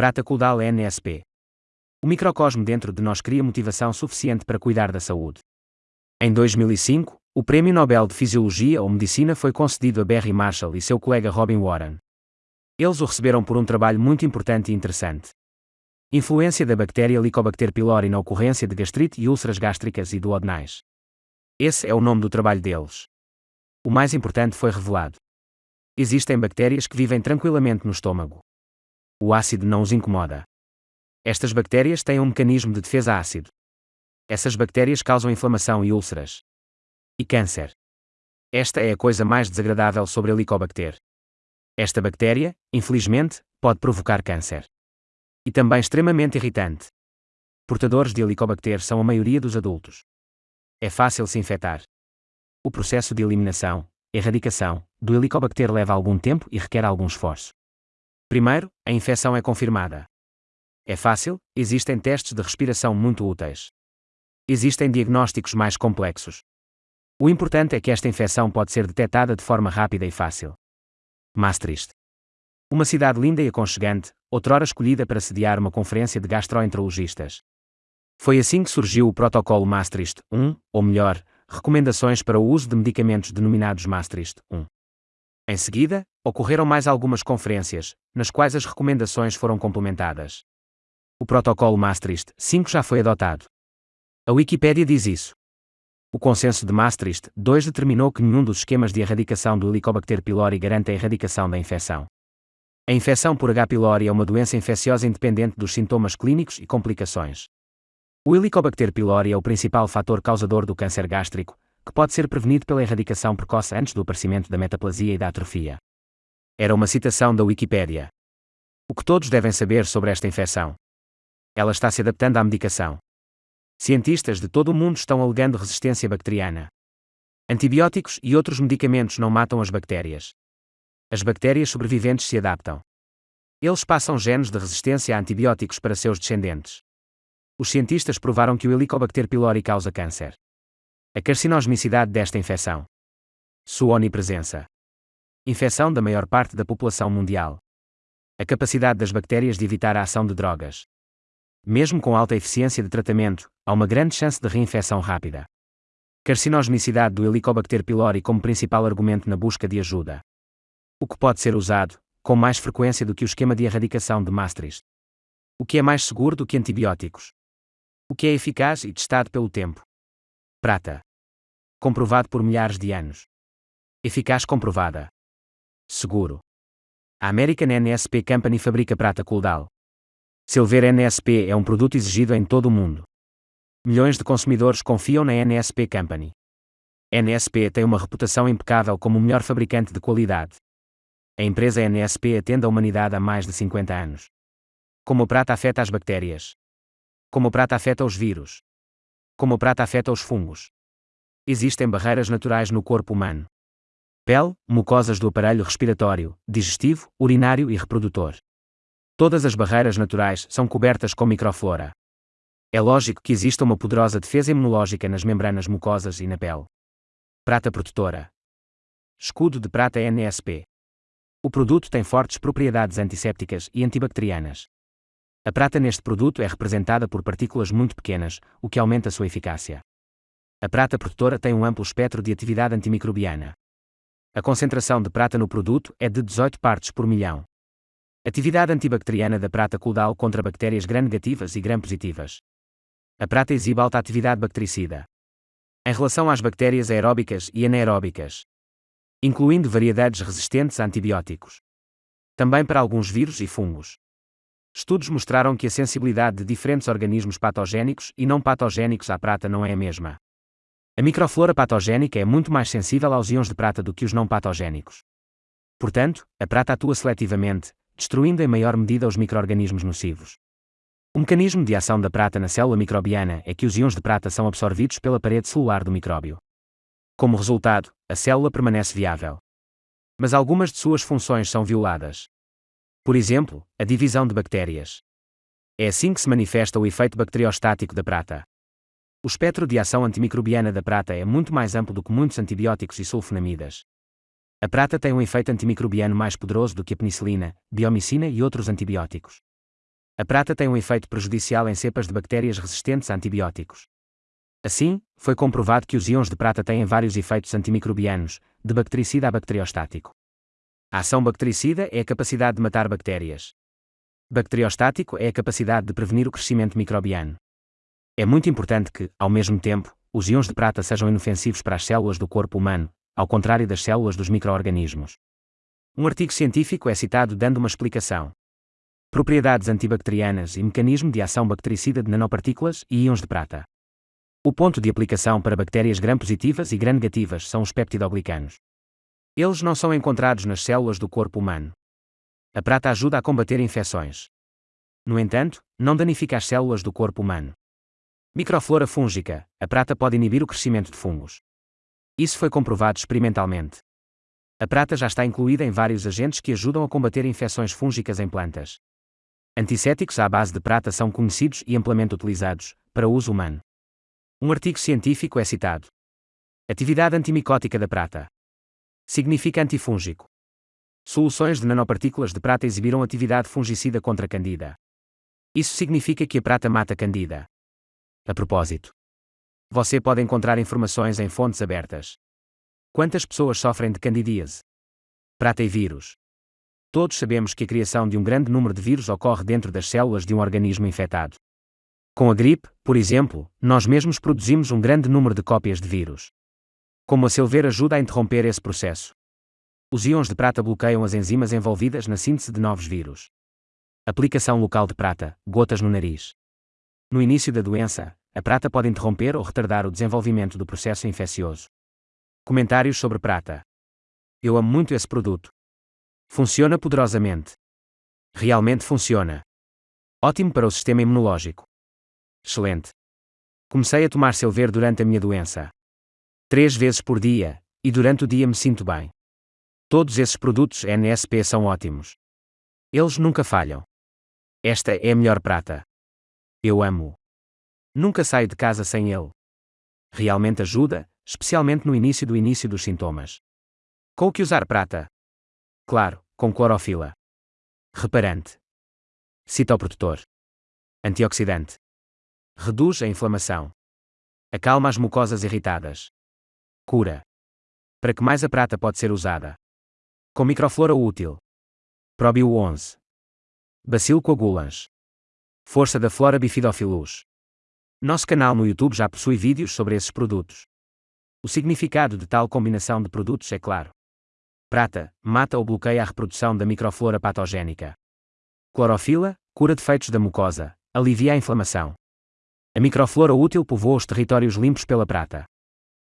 Prata Caudal NSP. O microcosmo dentro de nós cria motivação suficiente para cuidar da saúde. Em 2005, o Prêmio Nobel de Fisiologia ou Medicina foi concedido a Barry Marshall e seu colega Robin Warren. Eles o receberam por um trabalho muito importante e interessante. Influência da bactéria Helicobacter pylori na ocorrência de gastrite e úlceras gástricas e duodenais. Esse é o nome do trabalho deles. O mais importante foi revelado. Existem bactérias que vivem tranquilamente no estômago. O ácido não os incomoda. Estas bactérias têm um mecanismo de defesa ácido. Essas bactérias causam inflamação e úlceras. E câncer. Esta é a coisa mais desagradável sobre a Helicobacter. Esta bactéria, infelizmente, pode provocar câncer. E também extremamente irritante. Portadores de Helicobacter são a maioria dos adultos. É fácil se infectar. O processo de eliminação, erradicação, do Helicobacter leva algum tempo e requer algum esforço. Primeiro, a infecção é confirmada. É fácil, existem testes de respiração muito úteis. Existem diagnósticos mais complexos. O importante é que esta infecção pode ser detectada de forma rápida e fácil. Maastricht. Uma cidade linda e aconchegante, outrora escolhida para sediar uma conferência de gastroenterologistas. Foi assim que surgiu o protocolo Maastricht 1, ou melhor, recomendações para o uso de medicamentos denominados Maastricht 1. Em seguida, ocorreram mais algumas conferências, nas quais as recomendações foram complementadas. O protocolo Maastricht 5 já foi adotado. A Wikipédia diz isso. O consenso de Maastricht 2 determinou que nenhum dos esquemas de erradicação do Helicobacter pylori garante a erradicação da infecção. A infecção por H. pylori é uma doença infecciosa independente dos sintomas clínicos e complicações. O Helicobacter pylori é o principal fator causador do câncer gástrico, que pode ser prevenido pela erradicação precoce antes do aparecimento da metaplasia e da atrofia. Era uma citação da Wikipédia. O que todos devem saber sobre esta infecção? Ela está se adaptando à medicação. Cientistas de todo o mundo estão alegando resistência bacteriana. Antibióticos e outros medicamentos não matam as bactérias. As bactérias sobreviventes se adaptam. Eles passam genes de resistência a antibióticos para seus descendentes. Os cientistas provaram que o Helicobacter pylori causa câncer. A carcinosmicidade desta infecção. Sua onipresença. Infecção da maior parte da população mundial. A capacidade das bactérias de evitar a ação de drogas. Mesmo com alta eficiência de tratamento, há uma grande chance de reinfecção rápida. Carcinosmicidade do Helicobacter pylori como principal argumento na busca de ajuda. O que pode ser usado, com mais frequência do que o esquema de erradicação de Maastricht. O que é mais seguro do que antibióticos. O que é eficaz e testado pelo tempo. Prata. Comprovado por milhares de anos. Eficaz comprovada. Seguro. A American NSP Company fabrica prata Coldal. Silver NSP é um produto exigido em todo o mundo. Milhões de consumidores confiam na NSP Company. NSP tem uma reputação impecável como o melhor fabricante de qualidade. A empresa NSP atende a humanidade há mais de 50 anos. Como a prata afeta as bactérias? Como a prata afeta os vírus? Como a prata afeta os fungos? Existem barreiras naturais no corpo humano. Pele, mucosas do aparelho respiratório, digestivo, urinário e reprodutor. Todas as barreiras naturais são cobertas com microflora. É lógico que exista uma poderosa defesa imunológica nas membranas mucosas e na pele. Prata protetora. Escudo de prata NSP. O produto tem fortes propriedades antissépticas e antibacterianas. A prata neste produto é representada por partículas muito pequenas, o que aumenta sua eficácia. A prata protetora tem um amplo espectro de atividade antimicrobiana. A concentração de prata no produto é de 18 partes por milhão. Atividade antibacteriana da prata caudal contra bactérias gram-negativas e gram-positivas. A prata exibe alta atividade bactericida. Em relação às bactérias aeróbicas e anaeróbicas. Incluindo variedades resistentes a antibióticos. Também para alguns vírus e fungos. Estudos mostraram que a sensibilidade de diferentes organismos patogénicos e não patogénicos à prata não é a mesma. A microflora patogénica é muito mais sensível aos íons de prata do que os não patogénicos. Portanto, a prata atua seletivamente, destruindo em maior medida os microorganismos nocivos. O mecanismo de ação da prata na célula microbiana é que os íons de prata são absorvidos pela parede celular do micróbio. Como resultado, a célula permanece viável. Mas algumas de suas funções são violadas. Por exemplo, a divisão de bactérias. É assim que se manifesta o efeito bacteriostático da prata. O espectro de ação antimicrobiana da prata é muito mais amplo do que muitos antibióticos e sulfonamidas. A prata tem um efeito antimicrobiano mais poderoso do que a penicilina, biomicina e outros antibióticos. A prata tem um efeito prejudicial em cepas de bactérias resistentes a antibióticos. Assim, foi comprovado que os íons de prata têm vários efeitos antimicrobianos, de bactericida a bacteriostático. A ação bactericida é a capacidade de matar bactérias. Bacteriostático é a capacidade de prevenir o crescimento microbiano. É muito importante que, ao mesmo tempo, os íons de prata sejam inofensivos para as células do corpo humano, ao contrário das células dos microorganismos. Um artigo científico é citado dando uma explicação. Propriedades antibacterianas e mecanismo de ação bactericida de nanopartículas e íons de prata. O ponto de aplicação para bactérias gram-positivas e gram-negativas são os peptidoglicanos. Eles não são encontrados nas células do corpo humano. A prata ajuda a combater infecções. No entanto, não danifica as células do corpo humano. Microflora fúngica, a prata pode inibir o crescimento de fungos. Isso foi comprovado experimentalmente. A prata já está incluída em vários agentes que ajudam a combater infecções fúngicas em plantas. Antissépticos à base de prata são conhecidos e amplamente utilizados, para uso humano. Um artigo científico é citado. Atividade antimicótica da prata. Significa antifúngico. Soluções de nanopartículas de prata exibiram atividade fungicida contra candida. Isso significa que a prata mata candida. A propósito, você pode encontrar informações em fontes abertas. Quantas pessoas sofrem de candidíase? Prata e vírus. Todos sabemos que a criação de um grande número de vírus ocorre dentro das células de um organismo infectado. Com a gripe, por exemplo, nós mesmos produzimos um grande número de cópias de vírus. Como a Silver ajuda a interromper esse processo? Os íons de prata bloqueiam as enzimas envolvidas na síntese de novos vírus. Aplicação local de prata, gotas no nariz. No início da doença, a prata pode interromper ou retardar o desenvolvimento do processo infeccioso. Comentários sobre prata. Eu amo muito esse produto. Funciona poderosamente. Realmente funciona. Ótimo para o sistema imunológico. Excelente. Comecei a tomar Silver durante a minha doença. Três vezes por dia, e durante o dia me sinto bem. Todos esses produtos NSP são ótimos. Eles nunca falham. Esta é a melhor prata. Eu amo. Nunca saio de casa sem ele. Realmente ajuda, especialmente no início do início dos sintomas. Com que usar prata? Claro, com clorofila. Reparante. Citoprotetor. Antioxidante. Reduz a inflamação. Acalma as mucosas irritadas. Cura. Para que mais a prata pode ser usada? Com microflora útil. Probio 11. Bacilo coagulans. Força da flora bifidofilus. Nosso canal no YouTube já possui vídeos sobre esses produtos. O significado de tal combinação de produtos é claro. Prata, mata ou bloqueia a reprodução da microflora patogénica. Clorofila, cura defeitos da mucosa, alivia a inflamação. A microflora útil povoa os territórios limpos pela prata.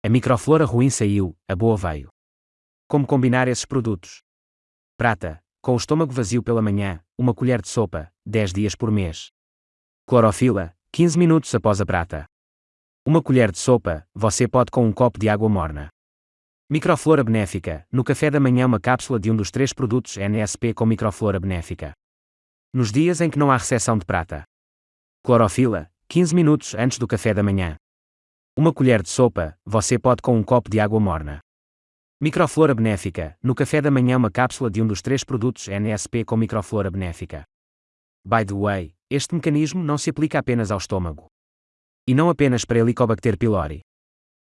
A microflora ruim saiu, a boa veio. Como combinar esses produtos? Prata, com o estômago vazio pela manhã, uma colher de sopa, 10 dias por mês. Clorofila, 15 minutos após a prata. Uma colher de sopa, você pode com um copo de água morna. Microflora benéfica, no café da manhã uma cápsula de um dos três produtos NSP com microflora benéfica. Nos dias em que não há recepção de prata. Clorofila, 15 minutos antes do café da manhã. Uma colher de sopa, você pode com um copo de água morna. Microflora benéfica, no café da manhã uma cápsula de um dos três produtos NSP com microflora benéfica. By the way, este mecanismo não se aplica apenas ao estômago. E não apenas para Helicobacter pylori.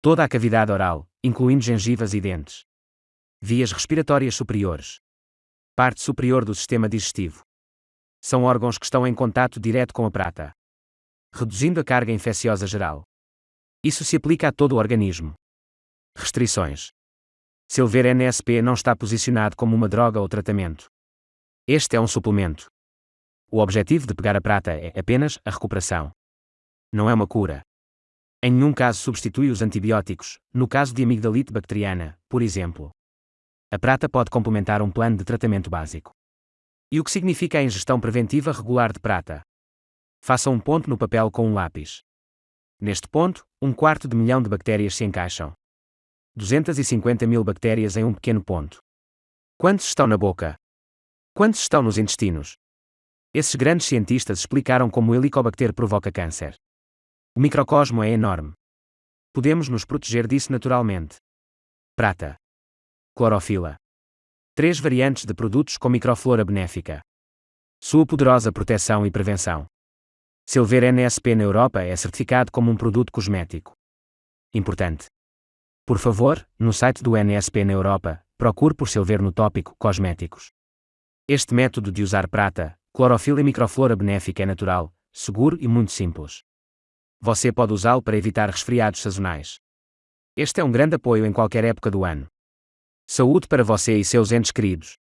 Toda a cavidade oral, incluindo gengivas e dentes. Vias respiratórias superiores. Parte superior do sistema digestivo. São órgãos que estão em contato direto com a prata reduzindo a carga infecciosa geral. Isso se aplica a todo o organismo. Restrições. Silver NSP não está posicionado como uma droga ou tratamento. Este é um suplemento. O objetivo de pegar a prata é apenas a recuperação. Não é uma cura. Em nenhum caso substitui os antibióticos, no caso de amigdalite bacteriana, por exemplo. A prata pode complementar um plano de tratamento básico. E o que significa a ingestão preventiva regular de prata? Faça um ponto no papel com um lápis. Neste ponto, um quarto de milhão de bactérias se encaixam. 250 mil bactérias em um pequeno ponto. Quantos estão na boca? Quantos estão nos intestinos? Esses grandes cientistas explicaram como o Helicobacter provoca câncer. O microcosmo é enorme. Podemos nos proteger disso naturalmente. Prata. Clorofila. Três variantes de produtos com microflora benéfica. Sua poderosa proteção e prevenção. Silver NSP na Europa é certificado como um produto cosmético. Importante. Por favor, no site do NSP na Europa, procure por Silver no tópico Cosméticos. Este método de usar prata, clorofila e microflora benéfica é natural, seguro e muito simples. Você pode usá-lo para evitar resfriados sazonais. Este é um grande apoio em qualquer época do ano. Saúde para você e seus entes queridos.